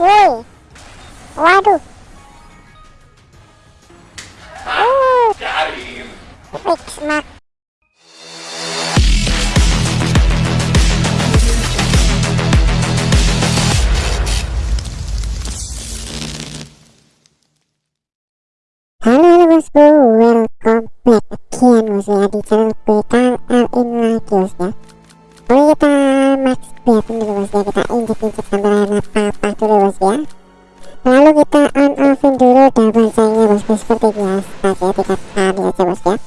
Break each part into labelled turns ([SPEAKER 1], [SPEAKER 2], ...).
[SPEAKER 1] woi waduh uh fix mak Halo bosku, welcome back. Again ya di channel. Gue KLin lagi bosku ya kita max bet dulu bosku ya, kita injek-injek sampai level apa dulu bosku ya. Lalu kita on offin dulu double nya bosku seperti biasa ya tiga kali aja bosku ya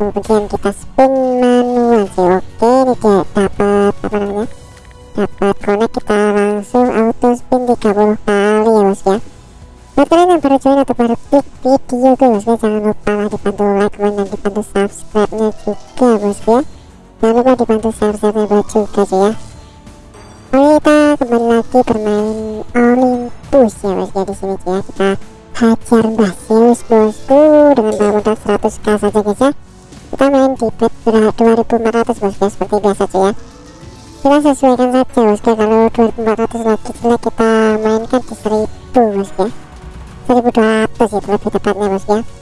[SPEAKER 1] Kemudian kita spin manual sih oke ini dia dapat apa namanya dapat connect kita langsung auto spin 30 kali ya. Bosku ya Buat kalian yang baru join atau baru klik video gue bosku jangan lupa lah dibantu like, comment, dan dibantu subscribe nya juga bosku ya. Jangan lupa dibantu subscribe nya juga sih ya. Oke kita kembali lagi bermain Olympus ya bosku ya di sini ya kita hajar Zeus bosku dengan modal 100k saja guys ya. Kita main di bet 2400 bosku ya seperti biasa sih ya. Kita sesuaikan saja bosku kalau 2400 lagi jelek kita mainkan di 1000 bosku ya. 1200 itu lebih tepatnya bosku ya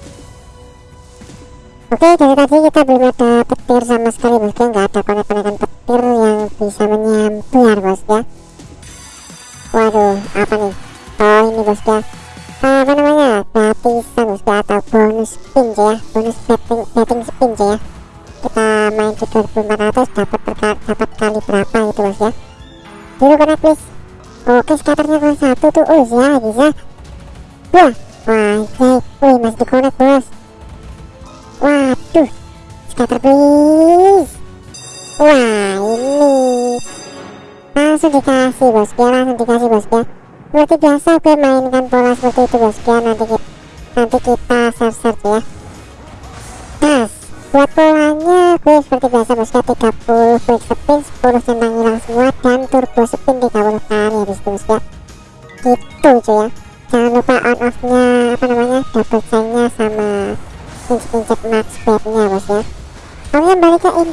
[SPEAKER 1] Oke dari tadi kita belum ada petir sama sekali bosku nggak ada konek-konekan petir yang bisa menyambar bosku ya. Waduh apa nih? Oh ini bosku ya. Apa namanya? Gratisan bosku atau bonus spin ya bonus betting, betting spin ya. Kita main di 2400 dapat dapat kali berapa gitu bosku ya. Dulu kena please oke skaternya kalau satu tuh oh ya bisa Wah, wah, wih, masih dikonek bos. Waduh, scatter please. Wah, ini langsung dikasih bos ya, langsung dikasih bos ya. Seperti biasa gue mainkan pola seperti itu bos ya. Nanti kita, nanti kita search search ya. Tas, buat polanya gue seperti biasa bos ya 30 quick spin, 10 centang hilang semua dan turbo spin 30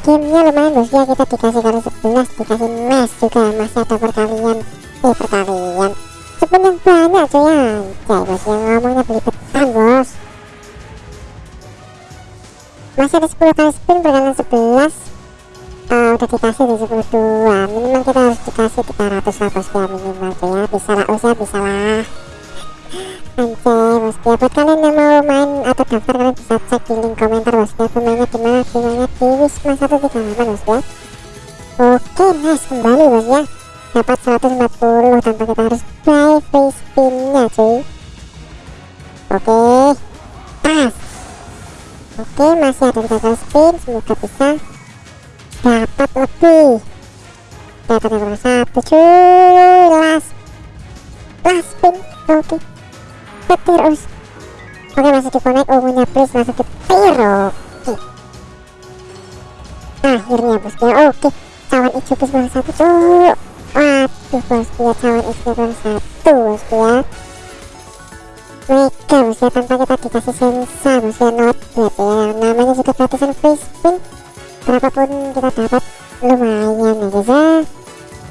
[SPEAKER 1] balik ke in game nya lumayan bos ya kita dikasih kali 11 dikasih max juga masih ada perkalian. Eh perkalian. Yang banyak cuy ya. Anjay bos yang ngomongnya belibetan bos. Masih ada 10 kali spin perkalian 11 uh, udah dikasih di 12 minimal kita harus dikasih 300 lah bos ya minimal cuy ya. Bisa lah usaha bisa lah Anjay bosku ya buat kalian yang mau main atau daftar kalian bisa cek di link komentar bosku ya pemainnya di mana pemainnya di Wisma 138 bosku ya. Oke nice kembali bos ya. Dapat 140 tanpa kita harus buy free spinnya cuy. Oke. Pas. Oke masih ada tiga kali spin. Semoga bisa dapat lebih. Dapat yang satu cuy. Last. Last spin. Oke petir us. Oke masih di connect ungunya please masuk petir oke. Akhirnya bosku ya oke cawan hijau plus bawah satu cuk. Waduh bosku ya cawan hijau plus satu bosku ya mega bosku ya tanpa kita dikasih sensa bosku ya not bad ya. Namanya juga gratisan free spin berapapun kita dapat lumayan ya guys ya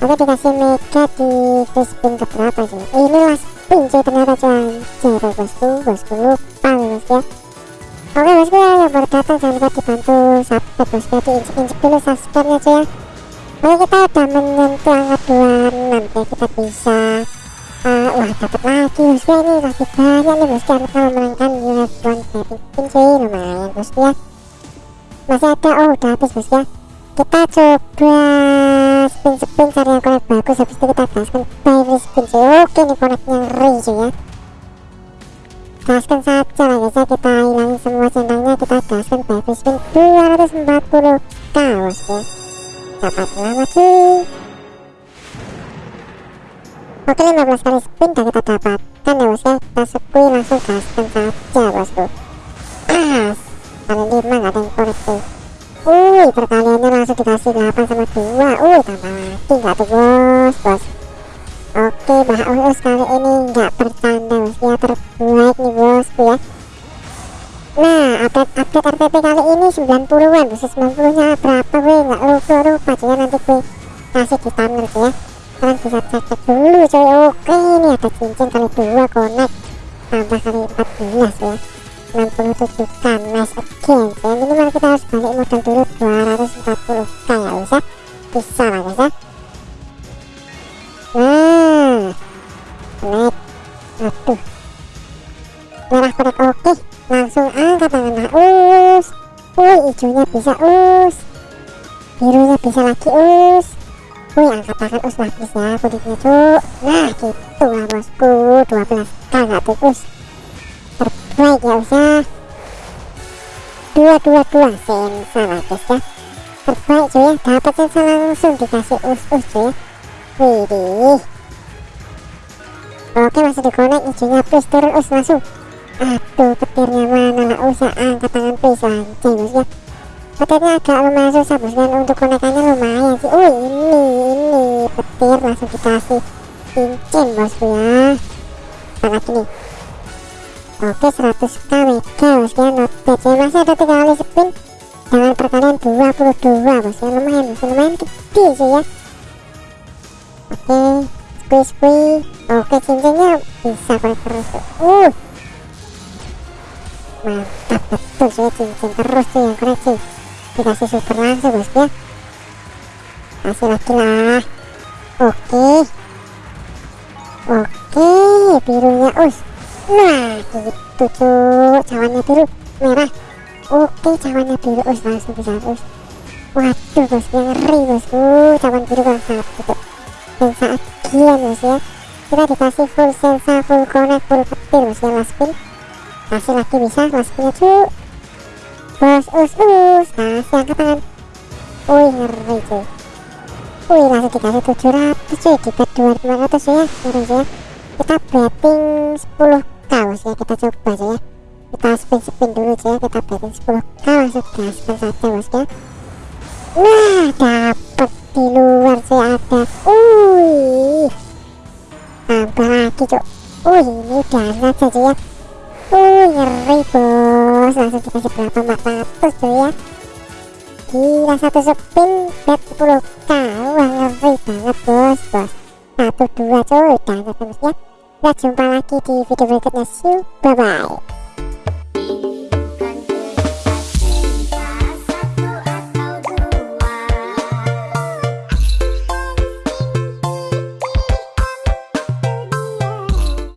[SPEAKER 1] oke dikasih mega di free spin keberapa sih ini last pinjai ternyata cuy jadi bosku bosku lupa bosku ya. Oke bosku ya yang baru datang jangan lupa dibantu subscribe bosku ya diinjek-injek dulu subscribe nya cuy ya. Oke kita udah menyentuh angka 26 ya kita bisa uh, wah dapat lagi bosku ya ini lagi banyak nih bosku ya kita memenangkan unicorn betting spin cuy lumayan bosku ya. Masih ada oh udah habis bosku ya. Kita coba spin-spin cari yang connect bagus habis itu kita gaskan free spin cuy oke connectnya ngeri cuy ya gaskan saja lah guys ya. Kita hilangin semua centangnya kita gaskan free spin 240 k bosku ya. Dapat lama cuy. Oke 15 kali spin dan kita dapatkan ya bosku ya. Kita sekui langsung gaskan saja bosku. As kali 5 gak ada yang connect cuy Wih, perkaliannya langsung dikasih 8 sama 2 Wih, tambah lagi nggak tuh bos, bos Oke, Mbak Uus kali ini nggak bercanda bos. Ya terbaik nih bosku ya. Nah, update-update RTP kali ini 90-an Bos. 90 nya berapa wih, nggak lupa-lupa ya nanti gue kasih di thumbnail ya. Kalian bisa cek cek dulu coy oke ini ada cincin kali dua connect. Tambah kali 14 ya 67k nice again ya minimal kita harus balik modal dulu 240k ya bisa bisa lah guys ya. Nah connect aduh. Merah connect oke. Langsung angkat tangan us. Wih hijaunya bisa us. Birunya bisa lagi us. Wih angkat tangan us. Lapis ya kudiknya cuk nah gitu lah bosku. 12k gak tuh terbaik ya us ya dua dua dua sensa lah guys ya. Terbaik cuy ya. Dapat sensa langsung dikasih us us cuy ya. Widih. Oke masih di connect hijaunya plus turun us langsung. Aduh petirnya mana lah usah angkat tangan please anjing ya. Petirnya agak lumayan susah bos dan untuk konekannya lumayan sih. Oh ini ini petir langsung dikasih cincin bosku ya. Kita lagi oke 100k mega bos ya not ya masih ada tiga kali spin. Dengan perkalian 22 bos ya lumayan bos lumayan gede sih ya. Oke squeeze squeeze. Oke cincinnya bisa konek terus. Uh! Mantap betul sih cincin terus tuh yang koneksi dikasih super langsung bos ya kasih lagi lah. Oke. Oke birunya us nah gitu cuy cawannya biru merah oke cawannya biru us langsung bisa us waduh bos yang ngeri bosku cawan biru kan sangat gitu dan saat gian bos ya kita dikasih full sensa full connect full petir bos ya last spin kasih lagi bisa mas punya cu bos us us kasih angkat tangan wih ngeri cuy wih langsung dikasih 700 cuy bet 2500 ya ngeri ya kita betting 10k bos ya kita coba aja ya. Kita spin spin dulu aja ya kita betting 10k langsung gaskan saja bos ya. Nah dapet di luar sih ada. Wih. Tambah lagi cuk. Wih ini dana saja ya. Uh, ngeri bos. Langsung dikasih berapa? 400 cuy ya. Gila satu spin bet 10k wah ngeri banget bos bos. Satu dua cuy dan ya kita jumpa lagi di video berikutnya. See you. Bye bye